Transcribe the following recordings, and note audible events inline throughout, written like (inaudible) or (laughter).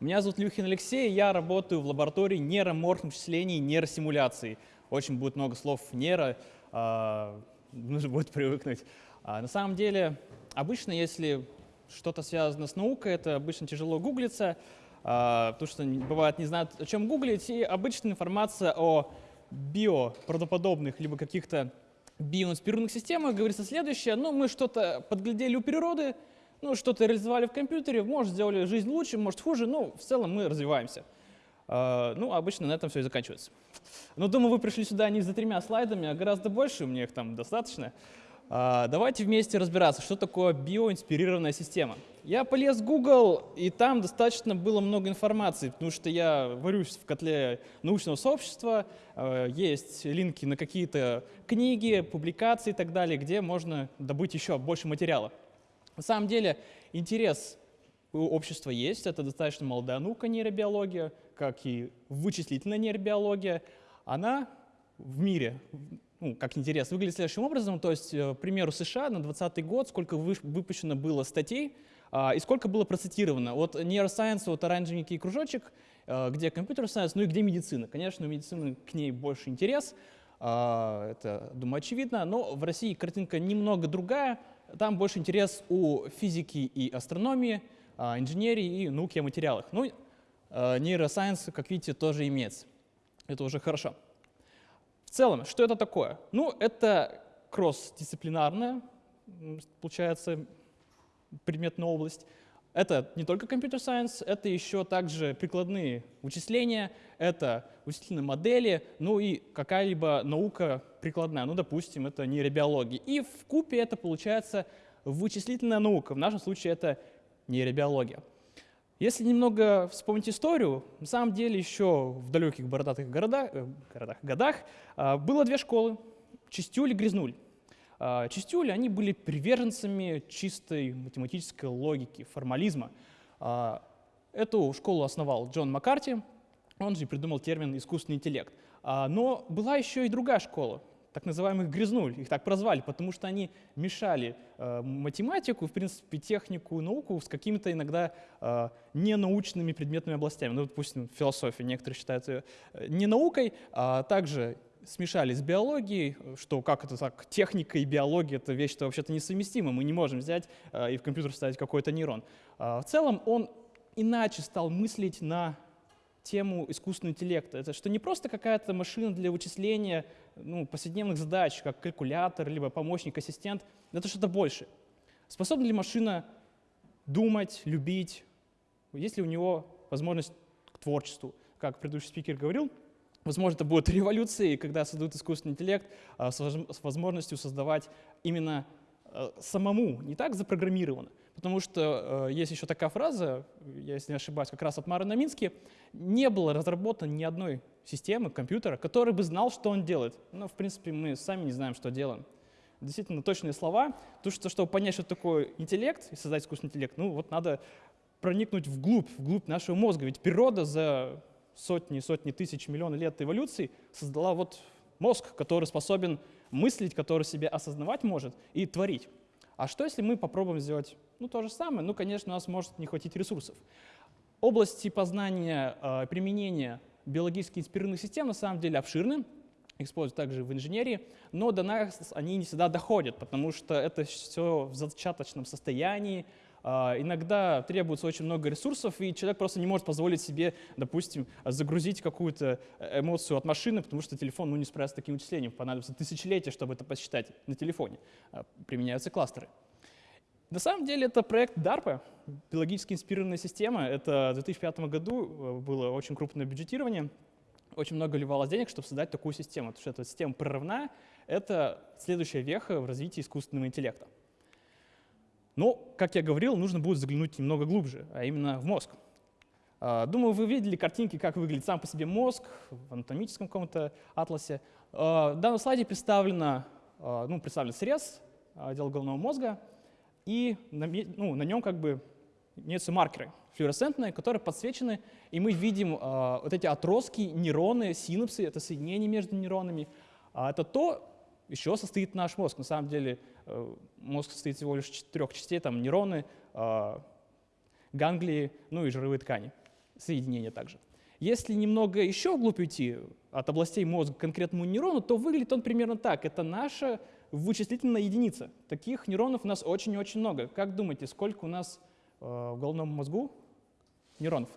Меня зовут Люхин Алексей, я работаю в лаборатории нейроморфных вычислений и нейросимуляций. Очень будет много слов нейро, а, (laughs) нужно будет привыкнуть. А, на самом деле, обычно, если что-то связано с наукой, это обычно тяжело гуглиться, а, потому что бывает не знают, о чем гуглить, и обычная информация о биоправдоподобных либо каких-то биоинспирированных системах говорится следующее. Ну, мы что-то подглядели у природы, ну, что-то реализовали в компьютере, может, сделали жизнь лучше, может, хуже, но в целом мы развиваемся. Uh, ну, обычно на этом все и заканчивается. Но думаю, вы пришли сюда не за тремя слайдами, а гораздо больше, у меня их там достаточно. Uh, давайте вместе разбираться, что такое биоинспирированная система. Я полез в Google, и там достаточно было много информации, потому что я варюсь в котле научного сообщества, uh, есть линки на какие-то книги, публикации и так далее, где можно добыть еще больше материала. На самом деле интерес у общества есть, это достаточно молодая наука нейробиология, как и вычислительная нейробиология. Она в мире, ну, как интерес, выглядит следующим образом. То есть, э, к примеру, США на 2020 год, сколько выпущено было статей а, и сколько было процитировано. Вот Neuroscience, вот оранжевенький кружочек, э, где компьютер сайенс, ну и где медицина. Конечно, у медицины к ней больше интерес, а, это, думаю, очевидно, но в России картинка немного другая. Там больше интерес у физики и астрономии, а, инженерии и науки о материалах. Ну, а, нейросайенс, как видите, тоже имеется. Это уже хорошо. В целом, что это такое? Ну, это кросс-дисциплинарная, получается, предметная область. Это не только компьютер сайенс, это еще также прикладные вычисления, это вычислительные модели, ну и какая-либо наука прикладная, ну, допустим, это нейробиология. И в купе это получается вычислительная наука, в нашем случае это нейробиология. Если немного вспомнить историю, на самом деле еще в далеких бородатых городах, э, городах, годах э, было две школы – Чистюль и Грязнуль. А, Чистюли, они были приверженцами чистой математической логики, формализма. А, эту школу основал Джон Маккарти, он же придумал термин «искусственный интеллект». А, но была еще и другая школа, так называемых грязнуль, их так прозвали, потому что они мешали э, математику, в принципе, технику, науку с какими-то иногда э, ненаучными предметными областями. Ну, допустим, философия, некоторые считают ее не наукой, а также смешали с биологией, что как это так, техника и биология — это вещь-то вообще-то несовместима, мы не можем взять э, и в компьютер вставить какой-то нейрон. Э, в целом он иначе стал мыслить на тему искусственного интеллекта. Это что не просто какая-то машина для вычисления ну, повседневных задач, как калькулятор, либо помощник-ассистент, это что-то больше. Способна ли машина думать, любить? Есть ли у него возможность к творчеству? Как предыдущий спикер говорил, Возможно, это будет (laughs) революцией, когда создадут искусственный интеллект а, с возможностью создавать именно а, самому, не так запрограммировано. Потому что а, есть еще такая фраза, если не ошибаюсь, как раз от Мары Намински, не было разработано ни одной системы компьютера, который бы знал, что он делает. Но, в принципе, мы сами не знаем, что делаем. Действительно точные слова, потому что, чтобы понять, что такое интеллект и создать искусственный интеллект, ну вот надо проникнуть вглубь, вглубь нашего мозга. Ведь природа за сотни, сотни тысяч, миллионы лет эволюции создала вот мозг, который способен мыслить, который себя осознавать может и творить. А что, если мы попробуем сделать ну, то же самое? Ну, конечно, у нас может не хватить ресурсов. Области познания, э, применения биологически инспирированных систем на самом деле обширны, используют также в инженерии, но до нас они не всегда доходят, потому что это все в зачаточном состоянии, а, иногда требуется очень много ресурсов, и человек просто не может позволить себе, допустим, загрузить какую-то эмоцию от машины, потому что телефон ну, не справится с таким вычислением. Понадобится тысячелетия, чтобы это посчитать на телефоне. А, применяются кластеры. На самом деле это проект DARPA, биологически инспирированная система. Это в 2005 году э, было очень крупное бюджетирование. Очень много ливалось денег, чтобы создать такую систему. Потому что эта система прорывная. Это следующая веха в развитии искусственного интеллекта. Но, как я говорил, нужно будет заглянуть немного глубже, а именно в мозг. А, думаю, вы видели картинки, как выглядит сам по себе мозг в анатомическом каком-то атласе. А, в данном слайде представлено, а, ну, представлен срез отдела головного мозга, и на, ну, на нем как бы имеются маркеры флуоресцентные, которые подсвечены, и мы видим вот эти отростки, нейроны, синапсы, это соединение между нейронами. Это то, еще состоит наш мозг. На самом деле мозг состоит всего лишь из четырех частей, там нейроны, а, ганглии, ну и жировые ткани. соединения также. Если немного еще вглубь уйти от областей мозга к конкретному нейрону, то выглядит он примерно так. Это наша вычислительная единица. Таких нейронов у нас очень и очень много. Как думаете, сколько у нас э, в головном мозгу нейронов?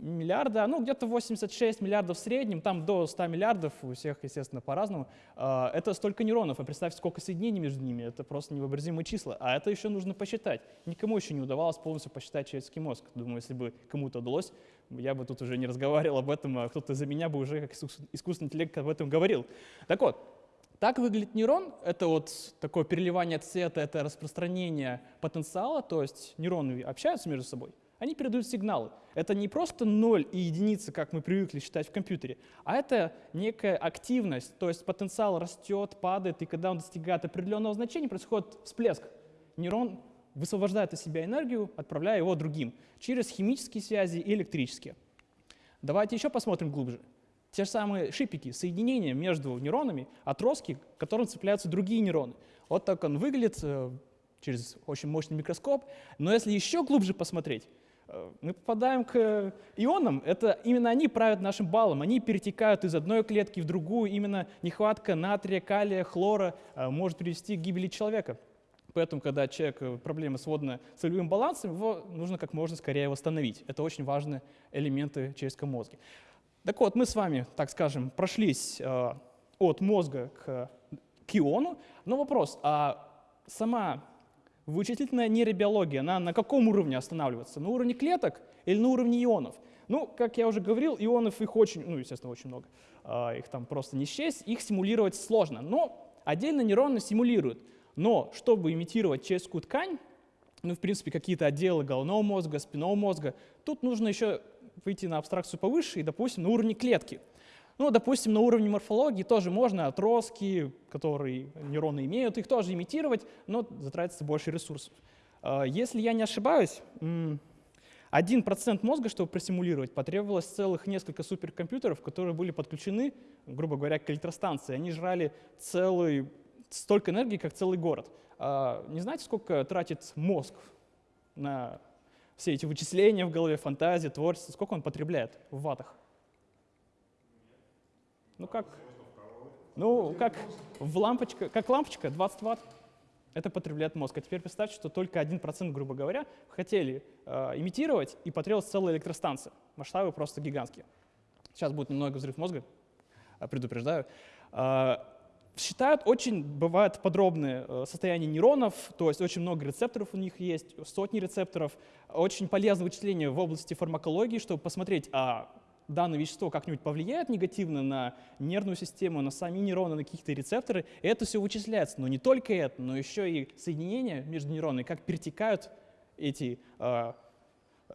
Миллиарда, ну где-то 86 миллиардов в среднем, там до 100 миллиардов, у всех, естественно, по-разному. А, это столько нейронов, а представьте, сколько соединений между ними, это просто невообразимые числа. А это еще нужно посчитать. Никому еще не удавалось полностью посчитать человеческий мозг. Думаю, если бы кому-то удалось, я бы тут уже не разговаривал об этом, а кто-то за меня бы уже как искусственный интеллект об этом говорил. Так вот, так выглядит нейрон. Это вот такое переливание цвета, это распространение потенциала, то есть нейроны общаются между собой, они передают сигналы. Это не просто ноль и единицы, как мы привыкли считать в компьютере, а это некая активность, то есть потенциал растет, падает, и когда он достигает определенного значения, происходит всплеск. Нейрон высвобождает из себя энергию, отправляя его другим через химические связи и электрические. Давайте еще посмотрим глубже. Те же самые шипики, соединения между нейронами, отростки, к которым цепляются другие нейроны. Вот так он выглядит э, через очень мощный микроскоп. Но если еще глубже посмотреть, мы попадаем к ионам, это именно они правят нашим баллом, они перетекают из одной клетки в другую, именно нехватка натрия, калия, хлора э, может привести к гибели человека. Поэтому, когда человек э, проблемы с водно-солевым балансом, его нужно как можно скорее восстановить. Это очень важные элементы человеческого мозга. Так вот, мы с вами, так скажем, прошлись от мозга к, к иону, но вопрос, а сама Вычислительная нейробиология, она на каком уровне останавливается? На уровне клеток или на уровне ионов? Ну, как я уже говорил, ионов их очень, ну, естественно, очень много. А, их там просто не счесть, их симулировать сложно. Но отдельно нейроны симулируют. Но чтобы имитировать человеческую ткань, ну, в принципе, какие-то отделы головного мозга, спинного мозга, тут нужно еще выйти на абстракцию повыше и, допустим, на уровне клетки. Ну, допустим, на уровне морфологии тоже можно отростки, которые нейроны имеют, их тоже имитировать, но затратится больше ресурсов. А, если я не ошибаюсь, 1% мозга, чтобы просимулировать, потребовалось целых несколько суперкомпьютеров, которые были подключены, грубо говоря, к электростанции. Они жрали целый, столько энергии, как целый город. А, не знаете, сколько тратит мозг на все эти вычисления в голове, фантазии, творчество, сколько он потребляет в ватах? Ну как? Ну, как в лампочка, как лампочка, 20 ватт. Это потребляет мозг. А теперь представьте, что только 1%, грубо говоря, хотели э, имитировать, и потребовалась целая электростанция. Масштабы просто гигантские. Сейчас будет немного взрыв мозга, э, предупреждаю. Э, считают очень, бывает подробное э, состояние нейронов, то есть очень много рецепторов у них есть, сотни рецепторов. Очень полезное вычисление в области фармакологии, чтобы посмотреть, а данное вещество как-нибудь повлияет негативно на нервную систему, на сами нейроны, на какие-то рецепторы, это все вычисляется. Но не только это, но еще и соединения между нейронами, как перетекают эти, э,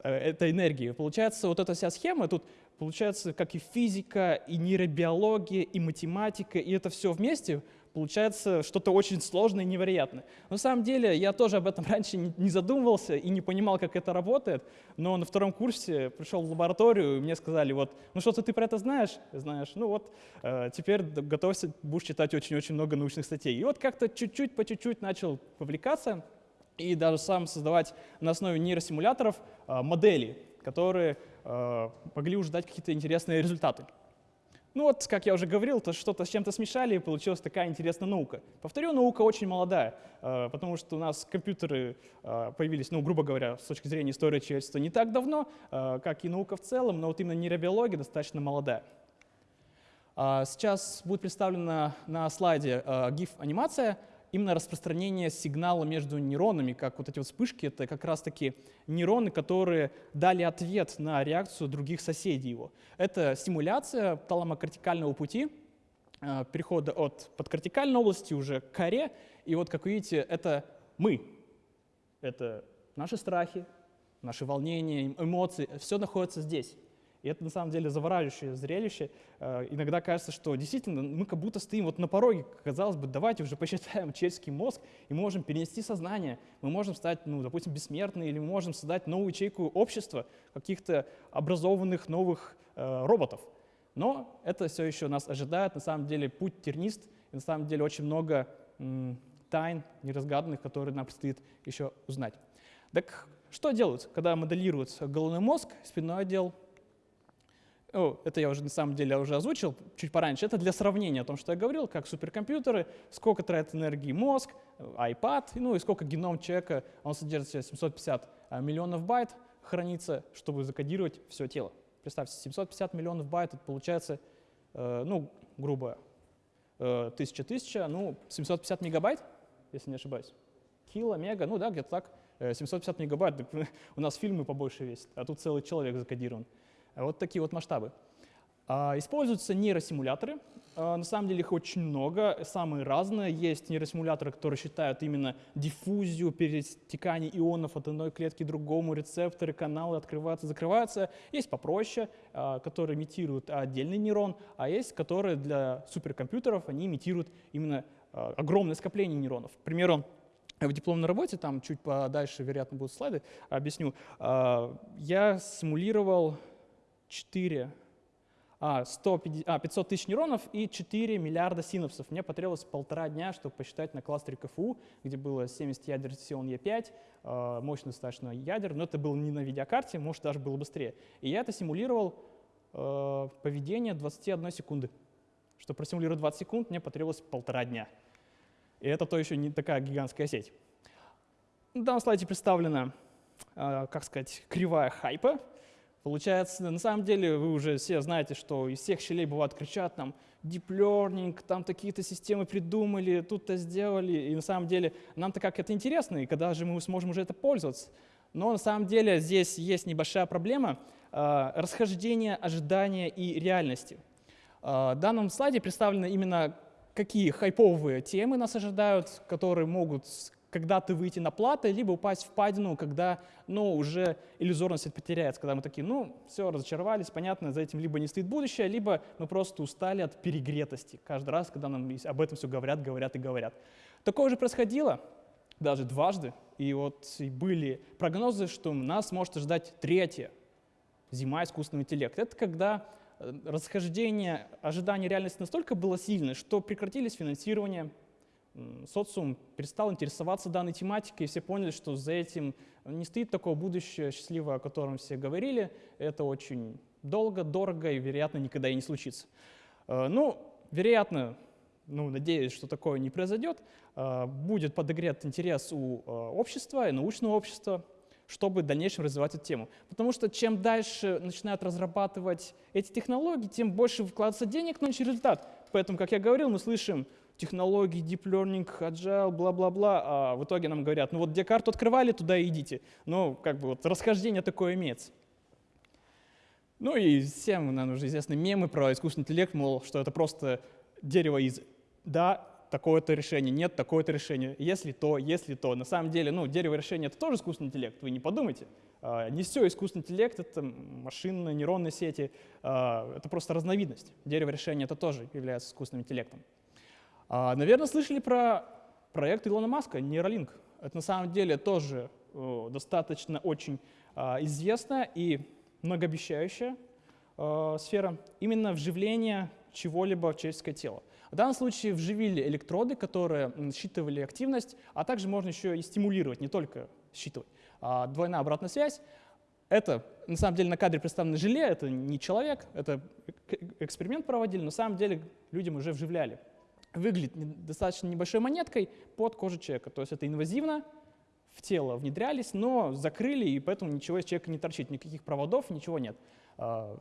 э, эта энергия. Получается, вот эта вся схема, тут получается как и физика, и нейробиология, и математика, и это все вместе получается что-то очень сложное и невероятное. На самом деле я тоже об этом (laughs) раньше не задумывался и не понимал, как это работает, но на втором курсе пришел в лабораторию, и мне сказали, вот, ну что-то ты про это знаешь? Знаешь, ну вот, э, теперь готовься, будешь читать очень-очень много научных статей. И вот как-то чуть-чуть, по чуть-чуть начал повлекаться и даже сам создавать на основе нейросимуляторов э, модели, которые э, могли уже дать какие-то интересные результаты. Ну вот, как я уже говорил, то что-то с чем-то смешали, и получилась такая интересная наука. Повторю, наука очень молодая, э, потому что у нас компьютеры э, появились, ну, грубо говоря, с точки зрения истории человечества не так давно, э, как и наука в целом, но вот именно нейробиология достаточно молодая. А сейчас будет представлена на слайде GIF-анимация — именно распространение сигнала между нейронами, как вот эти вот вспышки, это как раз-таки нейроны, которые дали ответ на реакцию других соседей его. Это стимуляция таламокортикального пути, э, перехода от подкортикальной области уже к коре. И вот, как видите, это мы. Это наши страхи, наши волнения, эмоции, все находится здесь. И это на самом деле завораживающее зрелище. Э, иногда кажется, что действительно мы как будто стоим вот на пороге. Казалось бы, давайте уже посчитаем человеческий мозг, и можем перенести сознание. Мы можем стать, ну, допустим, бессмертными, или мы можем создать новую ячейку общества, каких-то образованных новых э, роботов. Но это все еще нас ожидает. На самом деле путь тернист, и на самом деле очень много тайн неразгаданных, которые нам предстоит еще узнать. Так Что делают, когда моделируют головной мозг, спинной отдел? О, это я уже на самом деле уже озвучил чуть пораньше. Это для сравнения о том, что я говорил, как суперкомпьютеры, сколько тратит энергии мозг, iPad, ну и сколько геном человека, он содержит в себе 750 а, миллионов байт, хранится, чтобы закодировать все тело. Представьте, 750 миллионов байт, это получается, э, ну, грубо, э, тысяча-тысяча, ну, 750 мегабайт, если не ошибаюсь. Кило, мега, ну да, где-то так. 750 э, мегабайт, (laughs) у нас фильмы побольше весят, а тут целый человек закодирован. Вот такие вот масштабы. А, используются нейросимуляторы. А, на самом деле их очень много, самые разные. Есть нейросимуляторы, которые считают именно диффузию, перетекание ионов от одной клетки к другому, рецепторы, каналы открываются, закрываются. Есть попроще, а, которые имитируют отдельный нейрон, а есть, которые для суперкомпьютеров, они имитируют именно огромное скопление нейронов. К примеру, в дипломной работе, там чуть подальше, вероятно, будут слайды, объясню, я симулировал 4, а, 150, а, 500 тысяч нейронов и 4 миллиарда синапсов. Мне потребовалось полтора дня, чтобы посчитать на кластере КФУ, где было 70 ядер Xeon E5, э, мощный достаточно ядер, но это было не на видеокарте, может даже было быстрее. И я это симулировал э, поведение 21 секунды. Чтобы просимулировать 20 секунд, мне потребовалось полтора дня. И это то еще не такая гигантская сеть. На данном слайде представлена, э, как сказать, кривая хайпа. Получается, на самом деле вы уже все знаете, что из всех щелей бывает кричат там deep learning, там такие-то системы придумали, тут-то сделали. И на самом деле нам-то как это интересно, и когда же мы сможем уже это пользоваться. Но на самом деле здесь есть небольшая проблема э, расхождения ожидания и реальности. Э, в данном слайде представлены именно какие хайповые темы нас ожидают, которые могут когда-то выйти на платы, либо упасть в падину, когда ну, уже иллюзорность потеряется, когда мы такие, ну, все, разочаровались, понятно, за этим либо не стоит будущее, либо мы просто устали от перегретости каждый раз, когда нам об этом все говорят, говорят и говорят. Такое уже происходило даже дважды, и вот были прогнозы, что нас может ожидать третья зима искусственного интеллекта. Это когда э, расхождение ожиданий реальности настолько было сильное, что прекратились финансирование социум перестал интересоваться данной тематикой, и все поняли, что за этим не стоит такого будущего счастливого, о котором все говорили. Это очень долго, дорого и, вероятно, никогда и не случится. Э, ну, вероятно, ну, надеюсь, что такое не произойдет, э, будет подогрет интерес у э, общества и научного общества, чтобы в дальнейшем развивать эту тему. Потому что чем дальше начинают разрабатывать эти технологии, тем больше вкладывается денег, но результат. Поэтому, как я говорил, мы слышим технологии, deep learning, agile, бла-бла-бла, а в итоге нам говорят, ну вот где карту открывали, туда идите. Ну, как бы вот расхождение такое имеется. Ну и всем нам уже известны мемы про искусственный интеллект, мол, что это просто дерево из «да, такое-то решение, нет, такое-то решение, если то, если то». На самом деле, ну, дерево решения — это тоже искусственный интеллект, вы не подумайте. А, не все искусственный интеллект — это машинные, нейронные сети, а, это просто разновидность. Дерево решения — это тоже является искусственным интеллектом. А, наверное, слышали про проект Илона Маска, Neuralink. Это на самом деле тоже достаточно очень а, известная и многообещающая а, сфера именно вживления чего-либо в человеческое тело. В данном случае вживили электроды, которые считывали активность, а также можно еще и стимулировать, не только считывать. Двойная обратная связь. Это, на самом деле, на кадре представлено желе, это не человек, это эксперимент проводили, но на самом деле людям уже вживляли выглядит достаточно небольшой монеткой под кожу человека. То есть это инвазивно, в тело внедрялись, но закрыли, и поэтому ничего из человека не торчит, никаких проводов, ничего нет. А,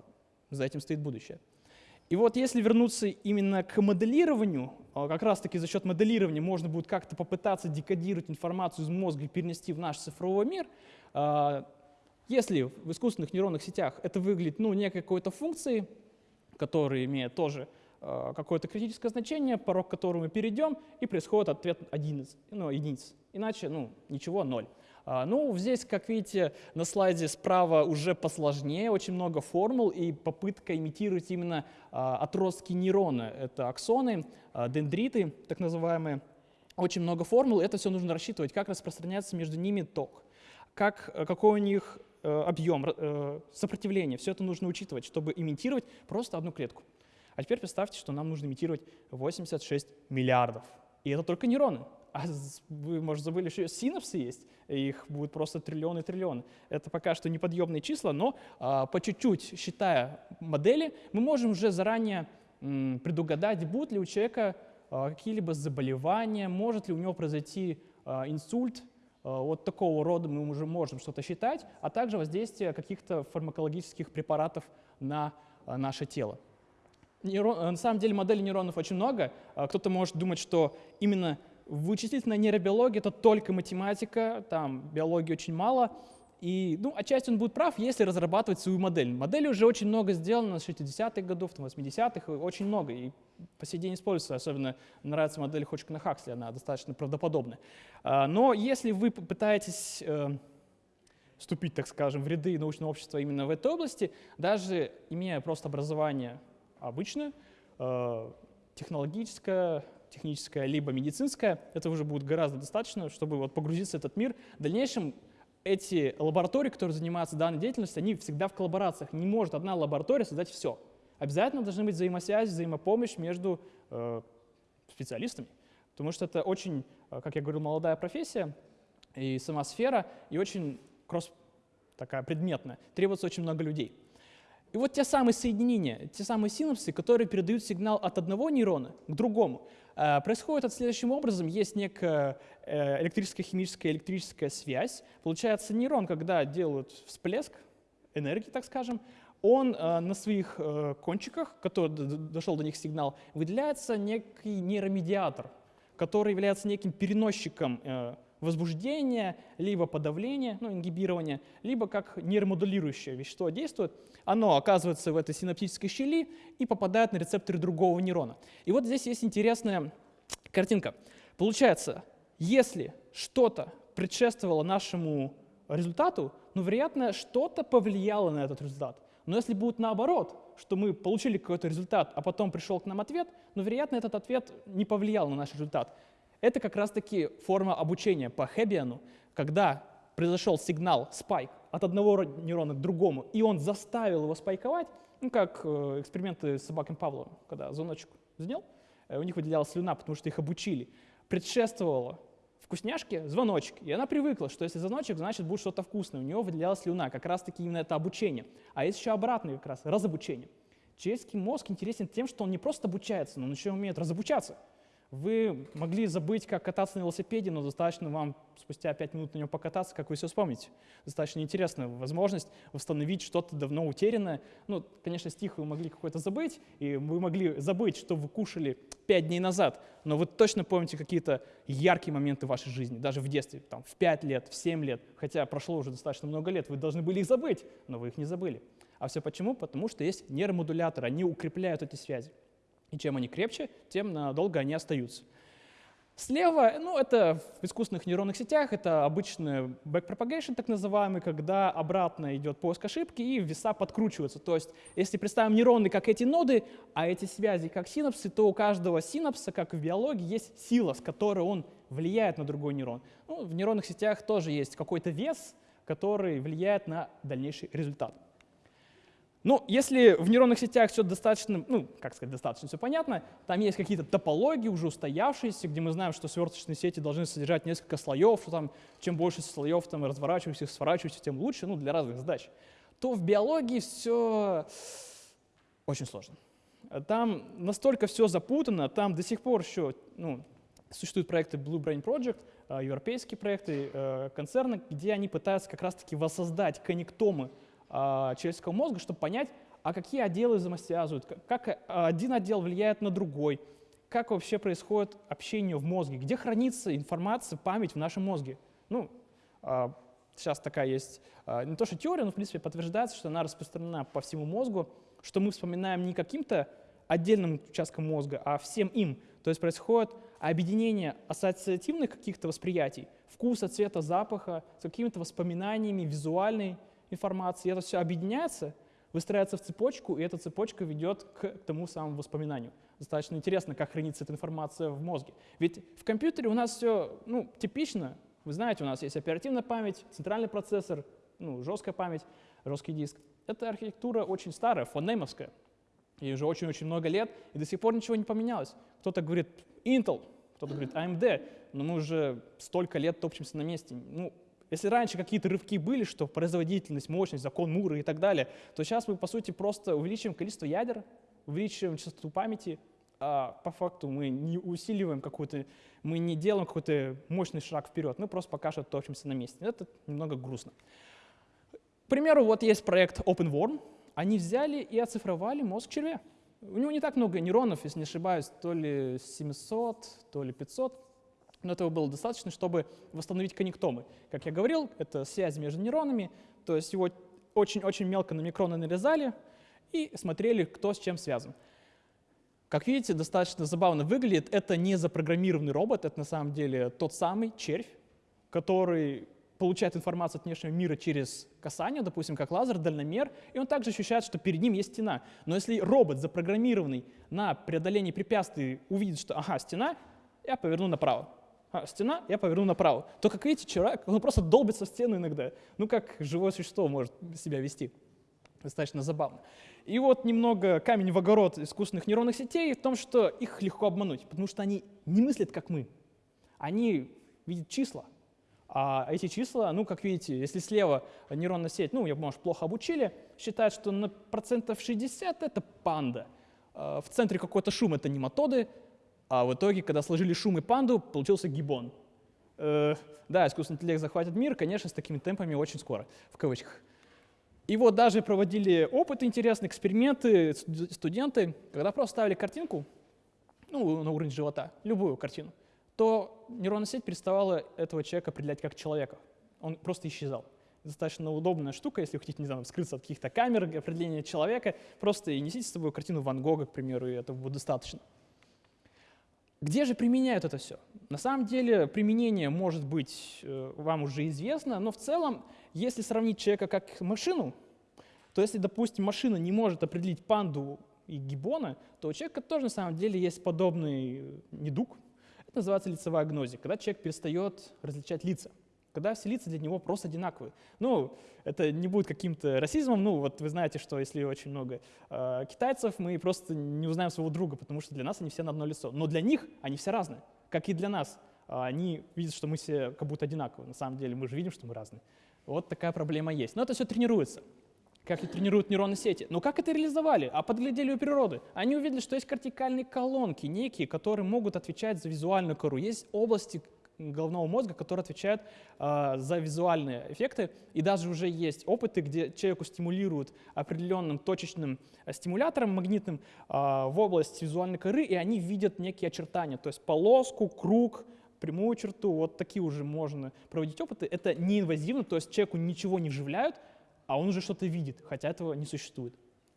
за этим стоит будущее. И вот если вернуться именно к моделированию, а, как раз-таки за счет моделирования можно будет как-то попытаться декодировать информацию из мозга и перенести в наш цифровой мир, а, если в искусственных нейронных сетях это выглядит ну, некой какой-то функцией, которая имеет тоже какое-то критическое значение, порог которого мы перейдем, и происходит ответ единиц, ну, единиц. Иначе ну, ничего, ноль. А, ну, здесь, как видите, на слайде справа уже посложнее, очень много формул и попытка имитировать именно а, отростки нейрона. Это аксоны, а, дендриты, так называемые. Очень много формул, это все нужно рассчитывать, как распространяется между ними ток, как, какой у них э, объем, э, сопротивление. Все это нужно учитывать, чтобы имитировать просто одну клетку. А теперь представьте, что нам нужно имитировать 86 миллиардов. И это только нейроны. а вы, может, забыли, что синапсы есть, их будет просто триллионы и триллионы. Это пока что неподъемные числа, но а, по чуть-чуть, считая модели, мы можем уже заранее м, предугадать, будут ли у человека а, какие-либо заболевания, может ли у него произойти а, инсульт, а, вот такого рода мы уже можем что-то считать, а также воздействие каких-то фармакологических препаратов на а, наше тело. Нейрон, на самом деле моделей нейронов очень много. А, кто-то может думать, что именно вычислительная нейробиология — это только математика, там биологии очень мало. И, ну, отчасти он будет прав, если разрабатывать свою модель. Модели уже очень много сделано с 60-х годов, 80-х, очень много. И по сей день используется, особенно нравится модель Ходжкина Хаксли, она достаточно правдоподобная. А, но если вы попытаетесь э, вступить, так скажем, в ряды научного общества именно в этой области, даже имея просто образование обычное, э, технологическое, техническое, либо медицинское, это уже будет гораздо достаточно, чтобы вот погрузиться в этот мир. В дальнейшем эти лаборатории, которые занимаются данной деятельностью, они всегда в коллаборациях. Не может одна лаборатория создать все. Обязательно должны быть взаимосвязь, взаимопомощь между э, специалистами, потому что это очень, э, как я говорил, молодая профессия и сама сфера, и очень кросс такая предметная. Требуется очень много людей. И вот те самые соединения, те самые синапсы, которые передают сигнал от одного нейрона к другому, э, происходят следующим образом. Есть некая э, электрическая, химическая, электрическая связь. Получается, нейрон, когда делают всплеск энергии, так скажем, он э, на своих кончиках, который дошел до них сигнал, выделяется некий нейромедиатор, который является неким переносчиком возбуждения, либо подавления, ну, ингибирования, либо как нейромодулирующее вещество действует, оно оказывается в этой синаптической щели и попадает на рецепторы другого нейрона. И вот здесь есть интересная картинка. Получается, если что-то предшествовало нашему результату, ну, вероятно, что-то повлияло на этот результат. Но если будет наоборот, что мы получили какой-то результат, а потом пришел к нам ответ, ну, вероятно, этот ответ не повлиял на наш результат. Это как раз-таки форма обучения по Хеббиану, когда произошел сигнал спайк от одного нейрона к другому, и он заставил его спайковать, ну, как э, эксперименты с собаками Павлова, когда звоночек сделал, э, у них выделялась слюна, потому что их обучили. Предшествовало вкусняшке звоночек, и она привыкла, что если звоночек, значит будет что-то вкусное. У нее выделялась слюна, как раз-таки именно это обучение. А есть еще обратное как раз, разобучение. Человеческий мозг интересен тем, что он не просто обучается, но он еще умеет разобучаться. Вы могли забыть, как кататься на велосипеде, но достаточно вам спустя 5 минут на нем покататься, как вы все вспомните. Достаточно интересная возможность восстановить что-то давно утерянное. Ну, конечно, стих вы могли какой-то забыть, и вы могли забыть, что вы кушали 5 дней назад, но вы точно помните какие-то яркие моменты вашей жизни, даже в детстве, там, в 5 лет, в 7 лет, хотя прошло уже достаточно много лет, вы должны были их забыть, но вы их не забыли. А все почему? Потому что есть нейромодуляторы, они укрепляют эти связи. И чем они крепче, тем надолго они остаются. Слева, ну, это в искусственных нейронных сетях, это обычный backpropagation, так называемый, когда обратно идет поиск ошибки и веса подкручиваются. То есть, если представим нейроны как эти ноды, а эти связи как синапсы, то у каждого синапса, как в биологии, есть сила, с которой он влияет на другой нейрон. Ну, в нейронных сетях тоже есть какой-то вес, который влияет на дальнейший результат. Ну, если в нейронных сетях все достаточно, ну, как сказать, достаточно все понятно, там есть какие-то топологии уже устоявшиеся, где мы знаем, что сверточные сети должны содержать несколько слоев, что там чем больше слоев там разворачивающихся, сворачивающихся, тем лучше, ну, для разных задач, то в биологии все очень сложно. Там настолько все запутано, там до сих пор еще, ну, существуют проекты Blue Brain Project, э, европейские проекты, э, концерны, где они пытаются как раз-таки воссоздать коннектомы а, человеческого мозга, чтобы понять, а какие отделы взаимосвязывают, как один отдел влияет на другой, как вообще происходит общение в мозге, где хранится информация, память в нашем мозге. Ну, а, сейчас такая есть, а, не то что теория, но в принципе подтверждается, что она распространена по всему мозгу, что мы вспоминаем не каким-то отдельным участком мозга, а всем им. То есть происходит объединение ассоциативных каких-то восприятий, вкуса, цвета, запаха, с какими-то воспоминаниями, визуальной информации, это все объединяется, выстраивается в цепочку, и эта цепочка ведет к тому самому воспоминанию. Достаточно интересно, как хранится эта информация в мозге. Ведь в компьютере у нас все ну, типично. Вы знаете, у нас есть оперативная память, центральный процессор, ну, жесткая память, жесткий диск. Эта архитектура очень старая, фонемовская. Ей уже очень-очень много лет, и до сих пор ничего не поменялось. Кто-то говорит, Intel, Кто-то говорит AMD, но мы уже столько лет топчемся на месте. Ну, если раньше какие-то рывки были, что производительность, мощность, закон Мура и так далее, то сейчас мы, по сути, просто увеличиваем количество ядер, увеличиваем частоту памяти, а по факту мы не усиливаем какую-то, мы не делаем какой-то мощный шаг вперед, мы просто пока что топчемся на месте. Это немного грустно. К примеру, вот есть проект OpenWorm. Они взяли и оцифровали мозг червя. У него не так много нейронов, если не ошибаюсь, то ли 700, то ли 500, но этого было достаточно, чтобы восстановить коннектомы. Как я говорил, это связь между нейронами, то есть его очень-очень мелко на микроны нарезали и смотрели, кто с чем связан. Как видите, достаточно забавно выглядит. Это не запрограммированный робот, это на самом деле тот самый червь, который получает информацию от внешнего мира через касание, допустим, как лазер, дальномер, и он также ощущает, что перед ним есть стена. Но если робот, запрограммированный на преодоление препятствий, увидит, что ага, стена, я поверну направо. А, стена, я поверну направо. То, как видите, человек, он просто долбится в стену иногда. Ну, как живое существо может себя вести. Достаточно забавно. И вот немного камень в огород искусственных нейронных сетей в том, что их легко обмануть, потому что они не мыслят, как мы. Они видят числа. А эти числа, ну, как видите, если слева нейронная сеть, ну, ее, может, плохо обучили, считает, что на процентов 60 это панда. А в центре какой-то шум — это нематоды, а в итоге, когда сложили шум и панду, получился гибон. Э, да, искусственный интеллект захватит мир, конечно, с такими темпами очень скоро, в кавычках. И вот даже проводили опыты интересные, эксперименты студенты, когда просто ставили картинку, ну, на уровень живота, любую картину, то нейронная сеть переставала этого человека определять как человека. Он просто исчезал. Достаточно удобная штука, если вы хотите, не знаю, скрыться от каких-то камер, определения человека, просто и несите с собой картину Ван Гога, к примеру, и этого будет достаточно. Где же применяют это все? На самом деле применение может быть э, вам уже известно, но в целом, если сравнить человека как машину, то если, допустим, машина не может определить панду и гиббона, то у человека тоже на самом деле есть подобный недуг. Это называется лицевая агнозия, когда человек перестает различать лица когда все лица для него просто одинаковые. Ну, это не будет каким-то расизмом, ну, вот вы знаете, что если очень много э, китайцев, мы просто не узнаем своего друга, потому что для нас они все на одно лицо. Но для них они все разные, как и для нас. А они видят, что мы все как будто одинаковые. На самом деле мы же видим, что мы разные. Вот такая проблема есть. Но это все тренируется как и тренируют нейронные сети. Но как это реализовали? А подглядели у природы. Они увидели, что есть кортикальные колонки некие, которые могут отвечать за визуальную кору. Есть области головного мозга, который отвечает э, за визуальные эффекты. И даже уже есть опыты, где человеку стимулируют определенным точечным э, стимулятором магнитным э, в область визуальной коры, и они видят некие очертания, то есть полоску, круг, прямую черту. Вот такие уже можно проводить опыты. Это неинвазивно, то есть человеку ничего не вживляют, а он уже что-то видит, хотя этого не существует.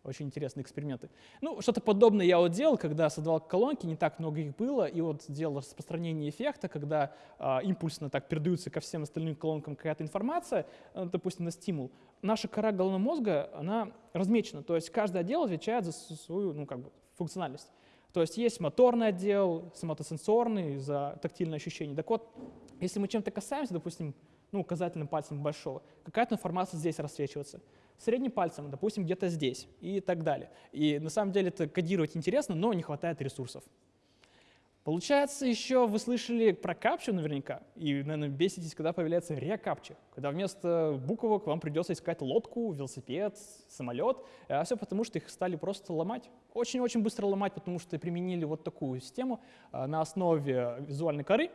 Очень интересные эксперименты. Ну, что-то подобное я вот делал, когда создавал колонки, не так много их было, и вот делал распространение эффекта, когда э, импульсно так передаются ко всем остальным колонкам какая-то информация, э, допустим, на стимул. Наша кора головного мозга, она размечена, то есть каждый отдел отвечает за свою, ну, как бы, функциональность. То есть есть моторный отдел, соматосенсорный за тактильное ощущение. Так вот, если мы чем-то касаемся, допустим, ну, указательным пальцем большого, какая-то информация здесь рассвечивается средним пальцем, допустим, где-то здесь и так далее. И на самом деле это кодировать интересно, но не хватает ресурсов. Получается, еще вы слышали про капчу наверняка, и, наверное, беситесь, когда появляется рекапча, когда вместо буквок вам придется искать лодку, велосипед, самолет, а все потому, что их стали просто ломать. Очень-очень быстро ломать, потому что применили вот такую систему а, на основе визуальной коры,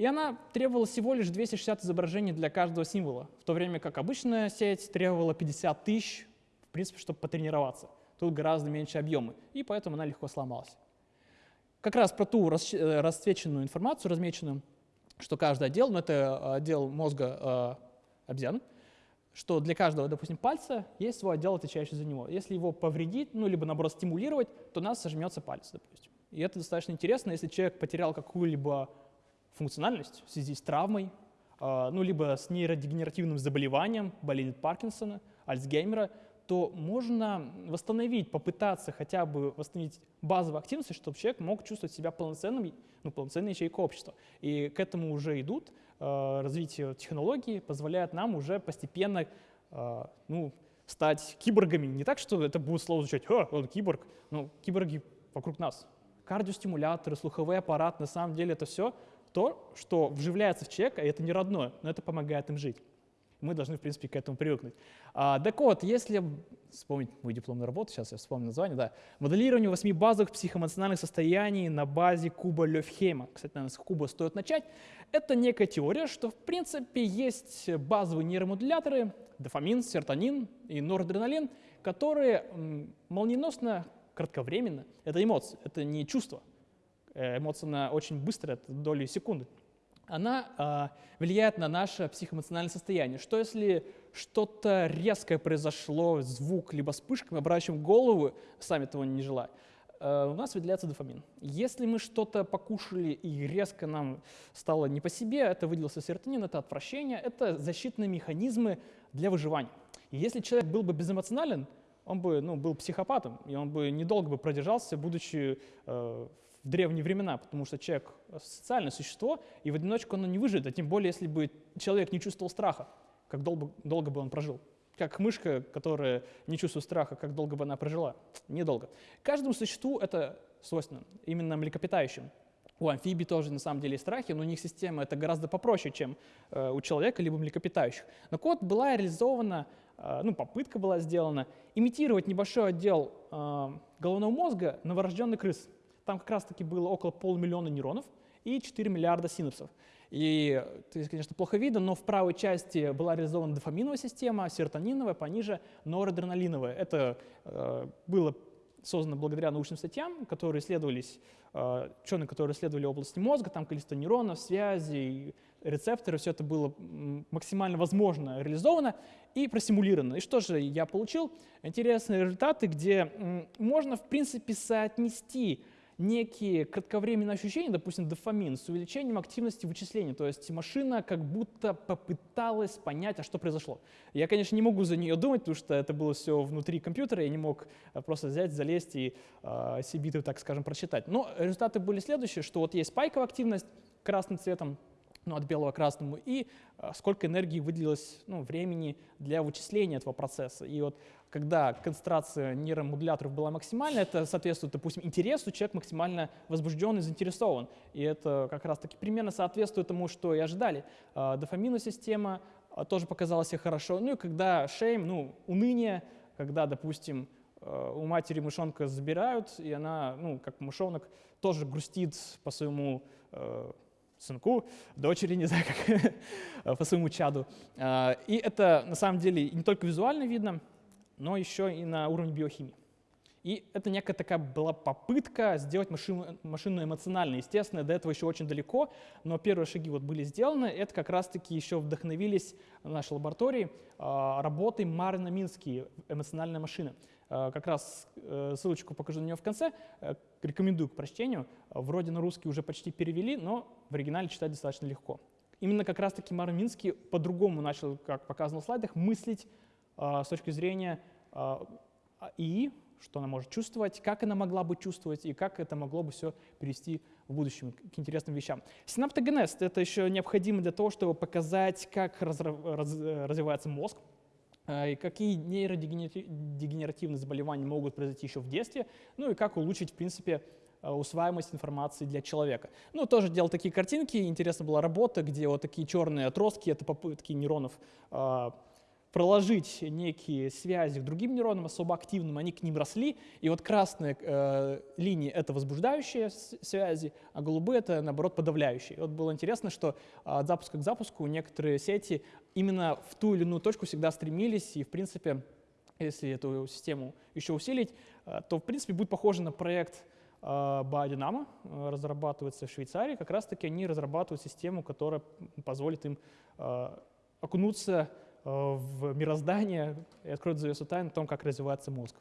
и она требовала всего лишь 260 изображений для каждого символа, в то время как обычная сеть требовала 50 тысяч, в принципе, чтобы потренироваться. Тут гораздо меньше объемы, и поэтому она легко сломалась. Как раз про ту э, расцвеченную информацию, размеченную, что каждый отдел, но это э, отдел мозга э, обезьян, что для каждого, допустим, пальца есть свой отдел, отвечающий за него. Если его повредить, ну, либо, наоборот, стимулировать, то у нас сожмется палец, допустим. И это достаточно интересно, если человек потерял какую-либо функциональность в связи с травмой, а, ну, либо с нейродегенеративным заболеванием, болезнь Паркинсона, Альцгеймера, то можно восстановить, попытаться хотя бы восстановить базовые активности, чтобы человек мог чувствовать себя полноценным, ну, полноценной ячейкой общества. И к этому уже идут. Э, развитие технологий позволяет нам уже постепенно э, ну, стать киборгами. Не так, что это будет слово звучать, «О, он киборг». Ну, киборги вокруг нас, кардиостимуляторы, слуховой аппарат, на самом деле это все то, что вживляется в человека, и это не родное, но это помогает им жить. Мы должны, в принципе, к этому привыкнуть. А, так вот, если вспомнить мою дипломную работу, сейчас я вспомню название, да, моделирование восьми базовых психоэмоциональных состояний на базе Куба Лёфхейма. Кстати, наверное, с Куба стоит начать. Это некая теория, что, в принципе, есть базовые нейромодуляторы, дофамин, серотонин и норадреналин, которые молниеносно, кратковременно, это эмоции, это не чувство, Э, эмоция она очень быстро, это доли секунды, она э, влияет на наше психоэмоциональное состояние. Что если что-то резкое произошло, звук, либо вспышка, мы обращаем голову, сами того не желая, э, у нас выделяется дофамин. Если мы что-то покушали и резко нам стало не по себе, это выделился серотонин, это отвращение, это защитные механизмы для выживания. И если человек был бы безэмоционален, он бы ну, был психопатом, и он бы недолго бы продержался, будучи э, в древние времена, потому что человек социальное существо, и в одиночку оно не выживет, а тем более, если бы человек не чувствовал страха, как долго, долго бы он прожил. Как мышка, которая не чувствует страха, как долго бы она прожила? Недолго. Каждому существу это свойственно, именно млекопитающим. У амфибий тоже на самом деле есть страхи, но у них система это гораздо попроще, чем э, у человека либо млекопитающих. Но код была реализована, э, ну, попытка была сделана, имитировать небольшой отдел э, головного мозга новорожденный крыс. Там как раз-таки было около полумиллиона нейронов и 4 миллиарда синапсов. И, то конечно, плохо видно, но в правой части была реализована дофаминовая система, серотониновая, пониже норадреналиновая. Это э, было создано благодаря научным статьям, которые исследовались, э, ученые, которые исследовали области мозга, там количество нейронов, связей, рецепторы, все это было максимально возможно реализовано и просимулировано. И что же я получил? Интересные результаты, где можно, в принципе, соотнести некие кратковременные ощущения, допустим, дофамин, с увеличением активности вычисления. То есть машина как будто попыталась понять, а что произошло. Я, конечно, не могу за нее думать, потому что это было все внутри компьютера, я не мог э, просто взять, залезть и э, сибиты, так скажем, прочитать. Но результаты были следующие, что вот есть спайковая активность красным цветом, ну, от белого к красному, и э, сколько энергии выделилось ну, времени для вычисления этого процесса. И вот когда концентрация нейромодуляторов была максимальна, это соответствует, допустим, интересу, человек максимально возбужден и заинтересован. И это как раз-таки примерно соответствует тому, что и ожидали. А, дофаминная система а, тоже показала себя хорошо. Ну и когда шейм, ну, уныние, когда, допустим, а, у матери мышонка забирают, и она, ну, как мышонок, тоже грустит по своему сынку, дочери, не знаю, как, (laughs) по своему чаду. И это на самом деле не только визуально видно, но еще и на уровне биохимии. И это некая такая была попытка сделать машину, машину эмоциональной. Естественно, до этого еще очень далеко, но первые шаги вот были сделаны. Это как раз-таки еще вдохновились в нашей лаборатории а, работой Марина Мински «Эмоциональная машина». А, как раз э, ссылочку покажу на нее в конце. Э, рекомендую к прочтению. Вроде на русский уже почти перевели, но в оригинале читать достаточно легко. Именно как раз-таки Марин Минский по-другому начал, как показано в слайдах, мыслить а, с точки зрения и что она может чувствовать, как она могла бы чувствовать и как это могло бы все перевести в будущем к интересным вещам. Синаптогенез — это еще необходимо для того, чтобы показать, как раз, раз, развивается мозг, а, и какие нейродегенеративные заболевания могут произойти еще в детстве, ну и как улучшить, в принципе, усваиваемость информации для человека. Ну, тоже делал такие картинки, интересна была работа, где вот такие черные отростки, это попытки нейронов проложить некие связи к другим нейронам особо активным, они к ним росли, и вот красные э, линии — это возбуждающие связи, а голубые — это, наоборот, подавляющие. И вот было интересно, что от запуска к запуску некоторые сети именно в ту или иную точку всегда стремились, и, в принципе, если эту систему еще усилить, э, то, в принципе, будет похоже на проект э, Biodynamo, э, разрабатывается в Швейцарии, как раз-таки они разрабатывают систему, которая позволит им окунуться Э, в мироздание и откроет завесу тайн о том, как развивается мозг.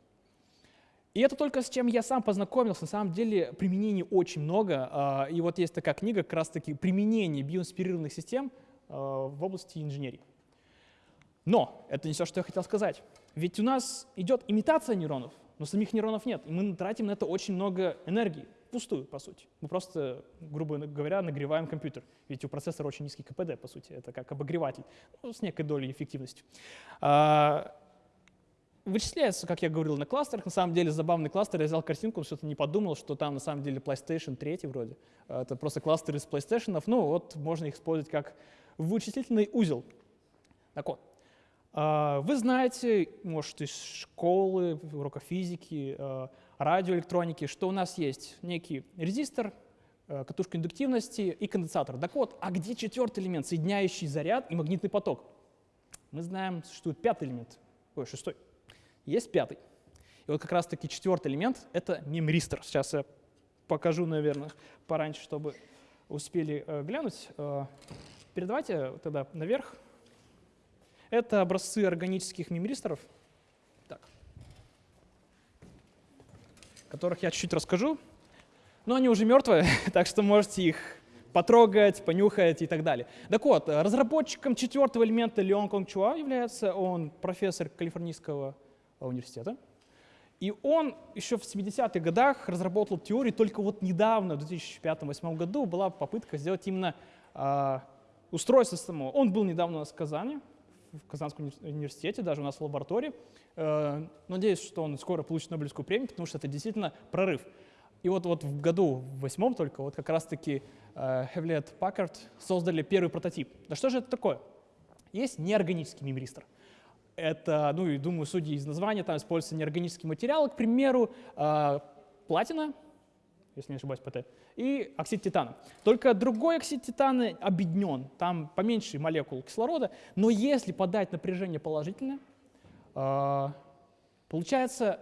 И это только с чем я сам познакомился. На самом деле применений очень много. А, и вот есть такая книга, как раз-таки «Применение биоинспирированных систем э, в области инженерии». Но это не все, что я хотел сказать. Ведь у нас идет имитация нейронов, но самих нейронов нет. И мы тратим на это очень много энергии пустую, по сути. Мы просто, грубо говоря, нагреваем компьютер. Ведь у процессора очень низкий КПД, по сути. Это как обогреватель, ну, с некой долей эффективности. А, вычисляется, как я говорил, на кластерах. На самом деле забавный кластер. Я взял картинку, что-то не подумал, что там на самом деле PlayStation 3 вроде. Это просто кластер из PlayStation. Ну вот можно их использовать как вычислительный узел. Так вот, а, вы знаете, может, из школы, урока физики, а, радиоэлектроники, что у нас есть некий резистор, а, катушка индуктивности и конденсатор. Так вот, а где четвертый элемент, соединяющий заряд и магнитный поток? Мы знаем, существует пятый элемент, ой, шестой. Есть пятый. И вот как раз-таки четвертый элемент — это мемристор. Сейчас я покажу, наверное, пораньше, чтобы успели э, глянуть. Э, передавайте тогда наверх. Это образцы органических мемристоров, которых я чуть-чуть расскажу. Но они уже мертвые, (laughs) так что можете их потрогать, понюхать и так далее. Так вот, разработчиком четвертого элемента Леон Конг Чуа является, он профессор Калифорнийского университета. И он еще в 70-х годах разработал теорию, только вот недавно, в 2005-2008 году, была попытка сделать именно э, устройство самого. Он был недавно у нас в Казани, в Казанском университете, даже у нас в лаборатории. Э, надеюсь, что он скоро получит Нобелевскую премию, потому что это действительно прорыв. И вот, вот в году восьмом только вот как раз-таки э, Hewlett Packard создали первый прототип. Да что же это такое? Есть неорганический мемристор. Это, ну и думаю, судя из названия, там используются неорганические материалы, к примеру, э, платина, если не ошибаюсь, ПТ, и оксид титана. Только другой оксид титана объединен, там поменьше молекул кислорода, но если подать напряжение положительное, э, получается,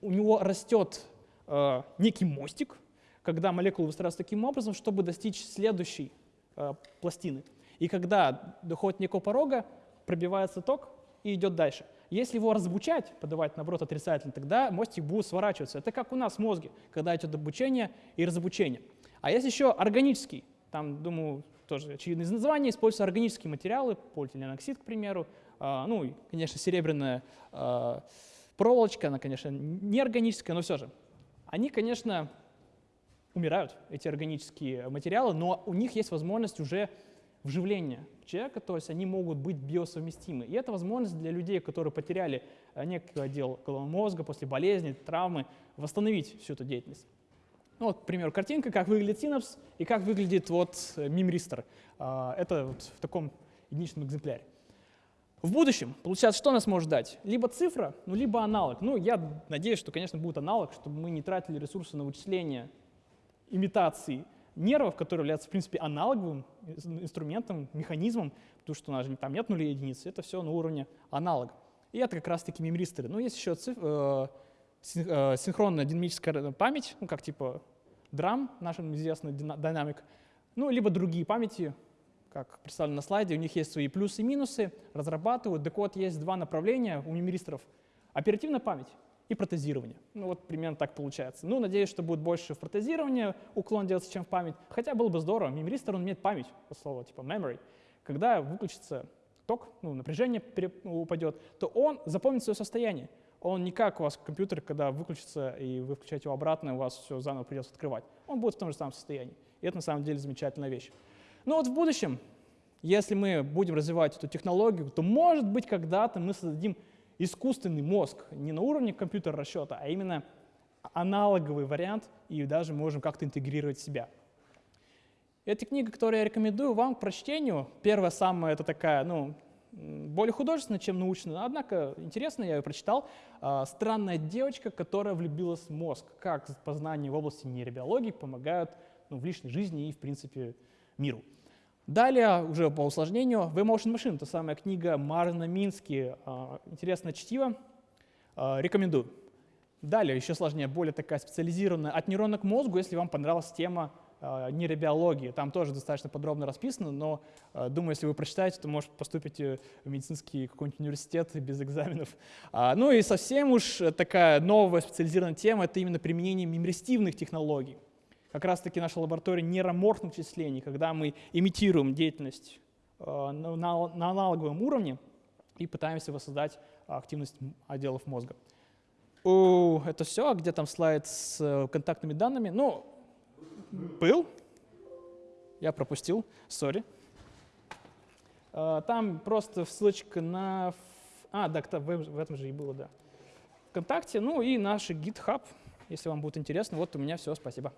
у него растет э, некий мостик, когда молекулы выстраиваются таким образом, чтобы достичь следующей э, пластины. И когда доходит некого порога, пробивается ток, и идет дальше. Если его разобучать, подавать, наоборот, отрицательно, тогда мостик будет сворачиваться. Это как у нас в мозге, когда идет обучение и разобучение. А есть еще органический, там, думаю, тоже очевидно из названия, используются органические материалы, полиэтиленоксид, к примеру, а, ну и, конечно, серебряная а, проволочка, она, конечно, не органическая, но все же. Они, конечно, умирают, эти органические материалы, но у них есть возможность уже вживления человека, то есть они могут быть биосовместимы. И это возможность для людей, которые потеряли э, некий отдел головного мозга после болезни, травмы, восстановить всю эту деятельность. Ну, вот, к примеру, картинка, как выглядит синапс и как выглядит вот э, мемристор. А, это вот в таком единичном экземпляре. В будущем, получается, что нас может дать? Либо цифра, ну, либо аналог. Ну, я надеюсь, что, конечно, будет аналог, чтобы мы не тратили ресурсы на вычисление имитации нервов, которые являются, в принципе, аналоговым инструментом, механизмом, потому что у нас там нет нулей единиц, это все на уровне аналога. И это как раз-таки мемристоры. Ну, есть еще циф, э, э, синхронная динамическая память, ну, как типа драм, нашим известный динамик, ну, либо другие памяти, как представлено на слайде, у них есть свои плюсы и минусы, разрабатывают. Вот, есть два направления у мемристоров. Оперативная память и протезирование. Ну вот примерно так получается. Ну, надеюсь, что будет больше в протезирование уклон делаться, чем в память. Хотя было бы здорово. Мемристор, он имеет память, по слову, типа memory. Когда выключится ток, ну, напряжение упадет, то он запомнит свое состояние. Он не как у вас компьютер, когда выключится и вы включаете его обратно, у вас все заново придется открывать. Он будет в том же самом состоянии. И это на самом деле замечательная вещь. Но вот в будущем, если мы будем развивать эту технологию, то может быть когда-то мы создадим искусственный мозг не на уровне компьютера расчета, а именно аналоговый вариант, и даже можем как-то интегрировать себя. Эта книга, которую я рекомендую вам к прочтению, первая самая, это такая, ну, более художественная, чем научная, однако интересная, я ее прочитал. А, «Странная девочка, которая влюбилась в мозг. Как познания в области нейробиологии помогают ну, в личной жизни и, в принципе, миру». Далее, уже по усложнению, The Motion Machine, та самая книга Марна Мински, а, интересное чтиво, а, рекомендую. Далее, еще сложнее, более такая специализированная от нейрона к мозгу, если вам понравилась тема а, нейробиологии. Там тоже достаточно подробно расписано, но думаю, если вы прочитаете, то, может, поступите в медицинский какой-нибудь университет без экзаменов. Ну и совсем уж такая новая специализированная тема — это именно применение мемористивных технологий как раз-таки наша лаборатория нейроморфных числений, когда мы имитируем деятельность э, на, на аналоговом уровне и пытаемся воссоздать активность отделов мозга. О, это все, а где там слайд с э, контактными данными? Ну, был, я пропустил, сори. Э, там просто ссылочка на... А, да, в этом же и было, да. ВКонтакте, ну и наш GitHub, если вам будет интересно. Вот у меня все, спасибо.